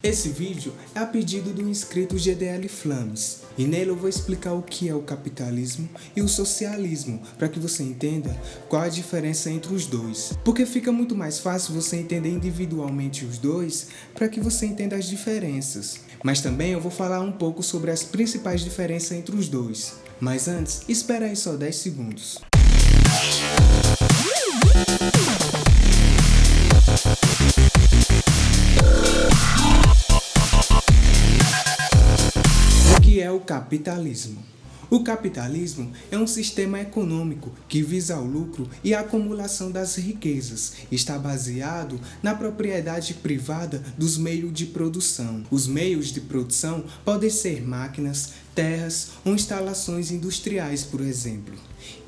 Esse vídeo é a pedido do inscrito GDL Flames e nele eu vou explicar o que é o capitalismo e o socialismo para que você entenda qual a diferença entre os dois. Porque fica muito mais fácil você entender individualmente os dois para que você entenda as diferenças. Mas também eu vou falar um pouco sobre as principais diferenças entre os dois. Mas antes, espera aí só 10 segundos. Capitalismo? O capitalismo é um sistema econômico que visa o lucro e a acumulação das riquezas. Está baseado na propriedade privada dos meios de produção. Os meios de produção podem ser máquinas, terras ou instalações industriais, por exemplo.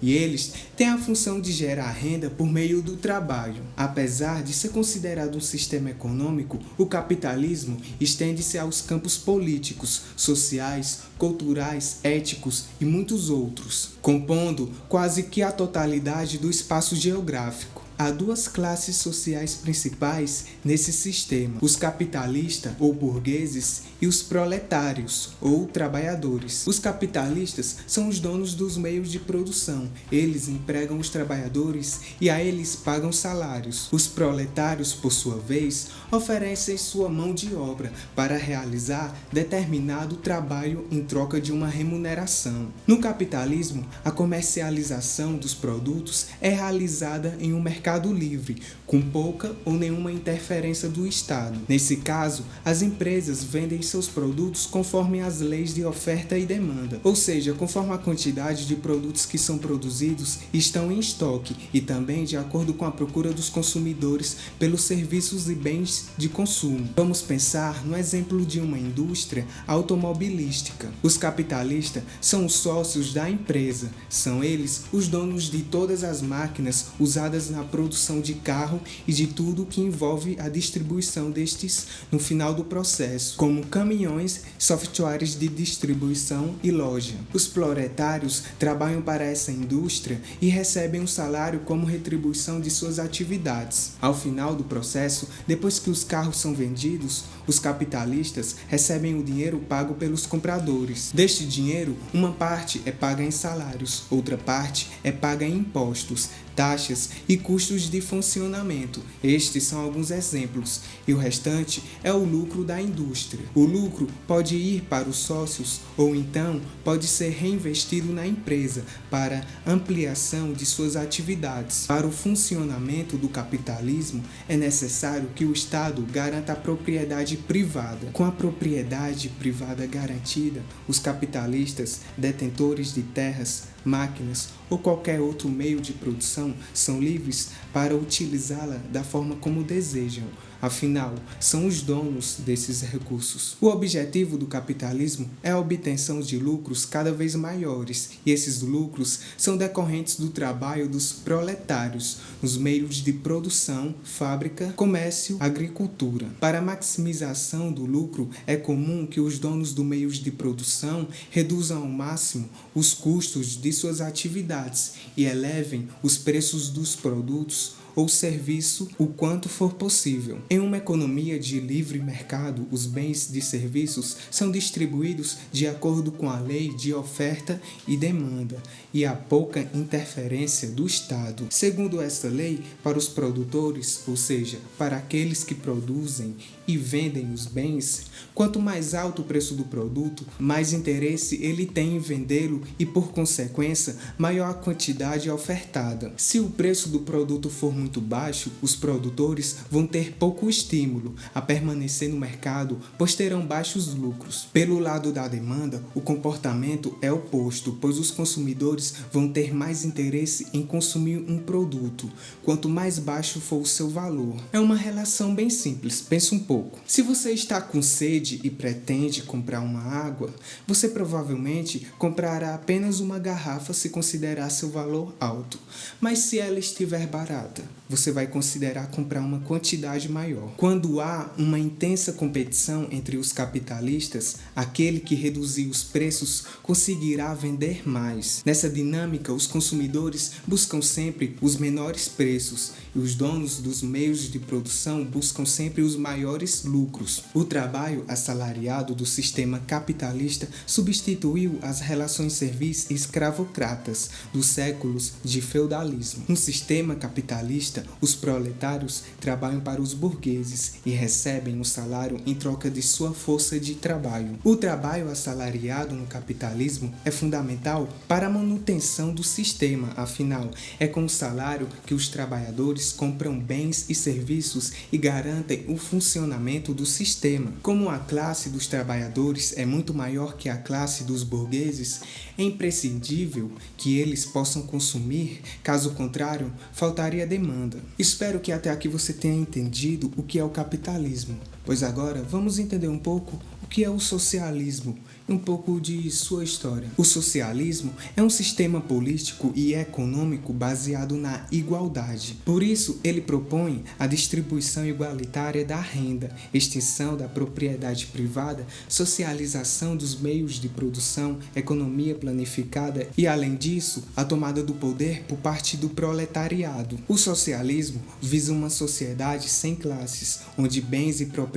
E eles têm a função de gerar renda por meio do trabalho. Apesar de ser considerado um sistema econômico, o capitalismo estende-se aos campos políticos, sociais, culturais, éticos e muitos outros, compondo quase que a totalidade do espaço geográfico. Há duas classes sociais principais nesse sistema, os capitalistas ou burgueses e os proletários ou trabalhadores. Os capitalistas são os donos dos meios de produção, eles empregam os trabalhadores e a eles pagam salários. Os proletários, por sua vez, oferecem sua mão de obra para realizar determinado trabalho em troca de uma remuneração. No capitalismo, a comercialização dos produtos é realizada em um mercado mercado livre, com pouca ou nenhuma interferência do Estado. Nesse caso, as empresas vendem seus produtos conforme as leis de oferta e demanda, ou seja, conforme a quantidade de produtos que são produzidos estão em estoque e também de acordo com a procura dos consumidores pelos serviços e bens de consumo. Vamos pensar no exemplo de uma indústria automobilística. Os capitalistas são os sócios da empresa, são eles os donos de todas as máquinas usadas na produção produção de carro e de tudo que envolve a distribuição destes no final do processo, como caminhões, softwares de distribuição e loja. Os proletários trabalham para essa indústria e recebem um salário como retribuição de suas atividades. Ao final do processo, depois que os carros são vendidos, os capitalistas recebem o dinheiro pago pelos compradores. Deste dinheiro, uma parte é paga em salários, outra parte é paga em impostos, taxas e custos de funcionamento. Estes são alguns exemplos, e o restante é o lucro da indústria. O lucro pode ir para os sócios ou então pode ser reinvestido na empresa para ampliação de suas atividades. Para o funcionamento do capitalismo, é necessário que o Estado garanta a propriedade privada. Com a propriedade privada garantida, os capitalistas, detentores de terras, máquinas ou qualquer outro meio de produção são livres para utilizá-la da forma como desejam, afinal, são os donos desses recursos. O objetivo do capitalismo é a obtenção de lucros cada vez maiores, e esses lucros são decorrentes do trabalho dos proletários nos meios de produção, fábrica, comércio, agricultura. Para a maximização do lucro, é comum que os donos do meios de produção reduzam ao máximo os custos de suas atividades e elevem os preços dos produtos ou serviço o quanto for possível. Em uma economia de livre mercado, os bens e serviços são distribuídos de acordo com a lei de oferta e demanda e há pouca interferência do Estado. Segundo esta lei, para os produtores, ou seja, para aqueles que produzem e vendem os bens, quanto mais alto o preço do produto, mais interesse ele tem em vendê-lo e, por consequência, maior a quantidade ofertada. Se o preço do produto for muito baixo, os produtores vão ter pouco estímulo a permanecer no mercado, pois terão baixos lucros. Pelo lado da demanda, o comportamento é oposto, pois os consumidores vão ter mais interesse em consumir um produto, quanto mais baixo for o seu valor. É uma relação bem simples, pense um pouco. Se você está com sede e pretende comprar uma água, você provavelmente comprará apenas uma garrafa se considerar seu valor alto. Mas se ela estiver barata, você vai considerar comprar uma quantidade maior. Quando há uma intensa competição entre os capitalistas, aquele que reduzir os preços conseguirá vender mais. Nessa dinâmica, os consumidores buscam sempre os menores preços os donos dos meios de produção buscam sempre os maiores lucros. O trabalho assalariado do sistema capitalista substituiu as relações servis escravocratas dos séculos de feudalismo. No sistema capitalista, os proletários trabalham para os burgueses e recebem um salário em troca de sua força de trabalho. O trabalho assalariado no capitalismo é fundamental para a manutenção do sistema, afinal, é com o salário que os trabalhadores compram bens e serviços e garantem o funcionamento do sistema. Como a classe dos trabalhadores é muito maior que a classe dos burgueses, é imprescindível que eles possam consumir, caso contrário, faltaria demanda. Espero que até aqui você tenha entendido o que é o capitalismo, pois agora vamos entender um pouco o que é o socialismo um pouco de sua história. O socialismo é um sistema político e econômico baseado na igualdade. Por isso, ele propõe a distribuição igualitária da renda, extinção da propriedade privada, socialização dos meios de produção, economia planificada e, além disso, a tomada do poder por parte do proletariado. O socialismo visa uma sociedade sem classes, onde bens e propriedades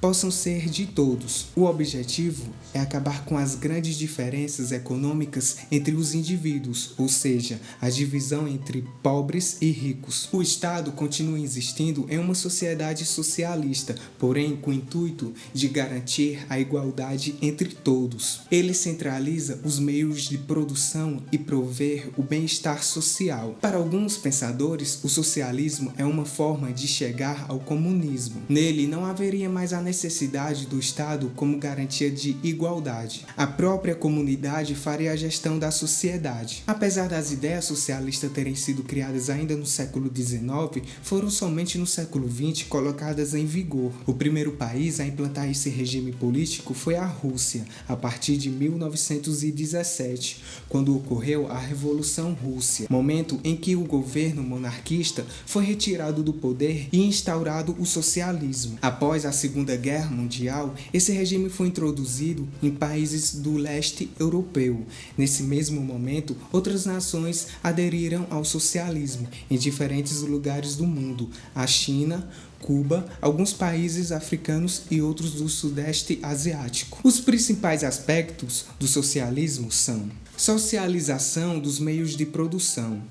possam ser de todos. O objetivo é acabar com as grandes diferenças econômicas entre os indivíduos, ou seja, a divisão entre pobres e ricos. O Estado continua existindo em uma sociedade socialista, porém com o intuito de garantir a igualdade entre todos. Ele centraliza os meios de produção e prover o bem-estar social. Para alguns pensadores, o socialismo é uma forma de chegar ao comunismo. Nele não haveria mais a necessidade do Estado como garantia de igualdade. A própria comunidade faria a gestão da sociedade. Apesar das ideias socialistas terem sido criadas ainda no século XIX, foram somente no século XX colocadas em vigor. O primeiro país a implantar esse regime político foi a Rússia, a partir de 1917, quando ocorreu a Revolução Rússia, momento em que o governo monarquista foi retirado do poder e instaurado o socialismo. Após a Segunda Guerra Mundial, esse regime foi introduzido em países do leste europeu. Nesse mesmo momento, outras nações aderiram ao socialismo em diferentes lugares do mundo: a China, Cuba, alguns países africanos e outros do Sudeste Asiático. Os principais aspectos do socialismo são socialização dos meios de produção,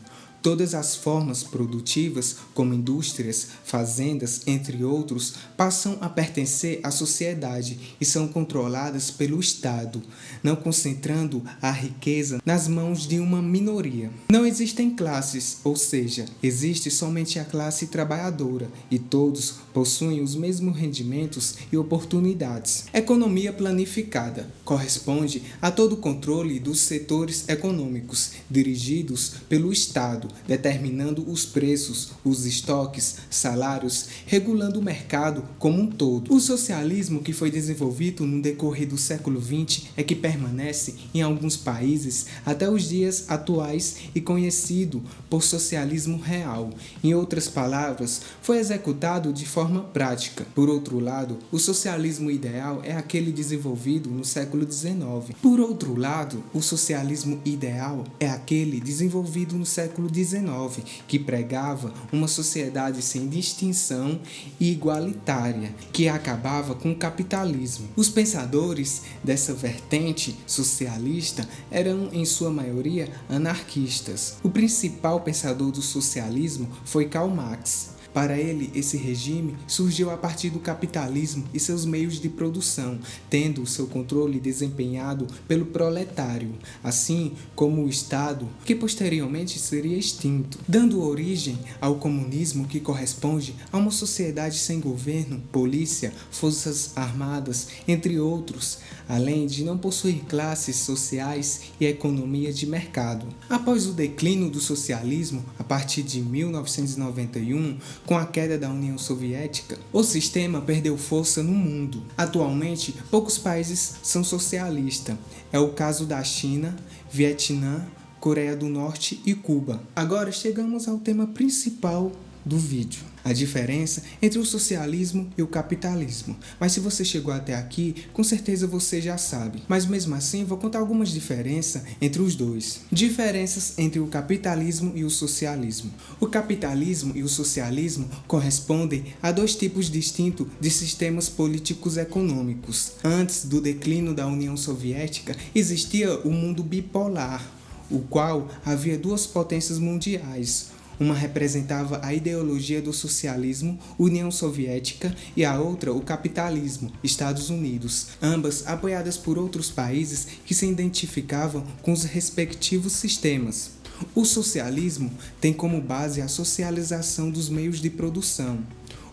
Todas as formas produtivas, como indústrias, fazendas, entre outros, passam a pertencer à sociedade e são controladas pelo Estado, não concentrando a riqueza nas mãos de uma minoria. Não existem classes, ou seja, existe somente a classe trabalhadora e todos possuem os mesmos rendimentos e oportunidades. Economia planificada corresponde a todo o controle dos setores econômicos dirigidos pelo Estado determinando os preços, os estoques, salários, regulando o mercado como um todo. O socialismo que foi desenvolvido no decorrer do século XX é que permanece em alguns países até os dias atuais e conhecido por socialismo real. Em outras palavras, foi executado de forma prática. Por outro lado, o socialismo ideal é aquele desenvolvido no século XIX. Por outro lado, o socialismo ideal é aquele desenvolvido no século XIX que pregava uma sociedade sem distinção e igualitária, que acabava com o capitalismo. Os pensadores dessa vertente socialista eram, em sua maioria, anarquistas. O principal pensador do socialismo foi Karl Marx. Para ele, esse regime surgiu a partir do capitalismo e seus meios de produção, tendo seu controle desempenhado pelo proletário, assim como o Estado, que posteriormente seria extinto, dando origem ao comunismo que corresponde a uma sociedade sem governo, polícia, forças armadas, entre outros, além de não possuir classes sociais e economia de mercado. Após o declínio do socialismo, a partir de 1991, com a queda da União Soviética, o sistema perdeu força no mundo. Atualmente, poucos países são socialistas. É o caso da China, Vietnã, Coreia do Norte e Cuba. Agora chegamos ao tema principal do vídeo. A diferença entre o socialismo e o capitalismo. Mas se você chegou até aqui, com certeza você já sabe. Mas mesmo assim, vou contar algumas diferenças entre os dois. Diferenças entre o capitalismo e o socialismo. O capitalismo e o socialismo correspondem a dois tipos distintos de sistemas políticos econômicos. Antes do declínio da União Soviética, existia o mundo bipolar, o qual havia duas potências mundiais. Uma representava a ideologia do socialismo, União Soviética, e a outra o capitalismo, Estados Unidos, ambas apoiadas por outros países que se identificavam com os respectivos sistemas. O socialismo tem como base a socialização dos meios de produção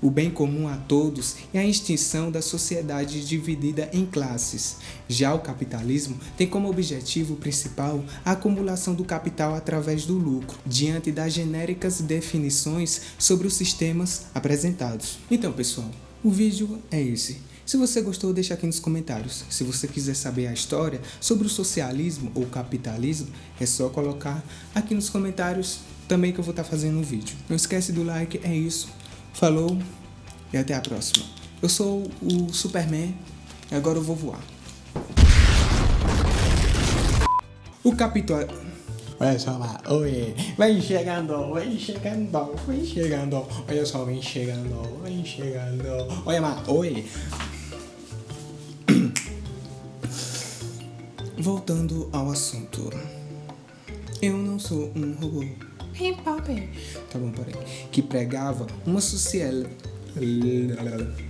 o bem comum a todos e a extinção da sociedade dividida em classes. Já o capitalismo tem como objetivo principal a acumulação do capital através do lucro, diante das genéricas definições sobre os sistemas apresentados. Então, pessoal, o vídeo é esse. Se você gostou, deixa aqui nos comentários. Se você quiser saber a história sobre o socialismo ou capitalismo, é só colocar aqui nos comentários também que eu vou estar fazendo um vídeo. Não esquece do like, é isso. Falou e até a próxima. Eu sou o Superman e agora eu vou voar. O capitão... Olha só lá, oi, vem chegando, vem chegando, vem chegando, olha só, vem chegando, vem chegando, olha lá, oi. Voltando ao assunto, eu não sou um robô. Hey, Pop. Tá bom, peraí. Que pregava uma sociedade